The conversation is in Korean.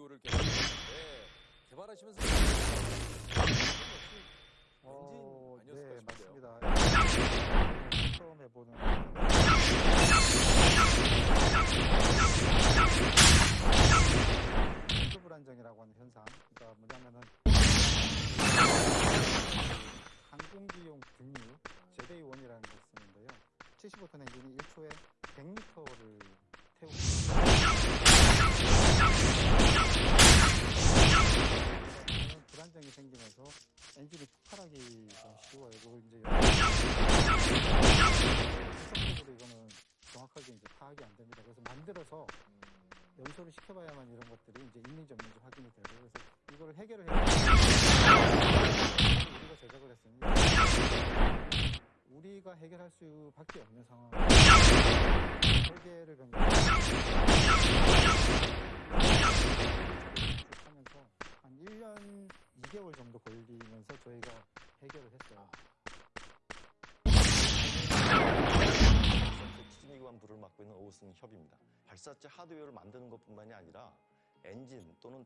듀오를 개발했는데 개발하시면서 어, 엔진 아니었을까 네. 맞습니다. 처음 해보는 수불안정이라고 하는 현상. 그러니까 뭐냐면은 항공기용 등유 제데이 원이라는 걸 쓰는데요. 75톤 엔진이 1초에 생기면서 엔진이 폭발하기 좀 쉬워요. 이걸 이제 분석적으로 이거는 정확하게 이제 파악이 안 됩니다. 그래서 만들어서 연소를 시켜봐야만 이런 것들이 이제 있는지 없는지 확인이 되고 그래서 이거를 해결을 해야 우리가 제작을 했으니 우리가 해결할 수밖에 없는 상황. 설계를 하면서 한 1년 2개월 정도 걸리면서 저희가 해결을 했어요. 추진기관 부를 맡고 있는 오우승 협입니다. 발사체 하드웨어를 만드는 것뿐만이 아니라 엔진 또는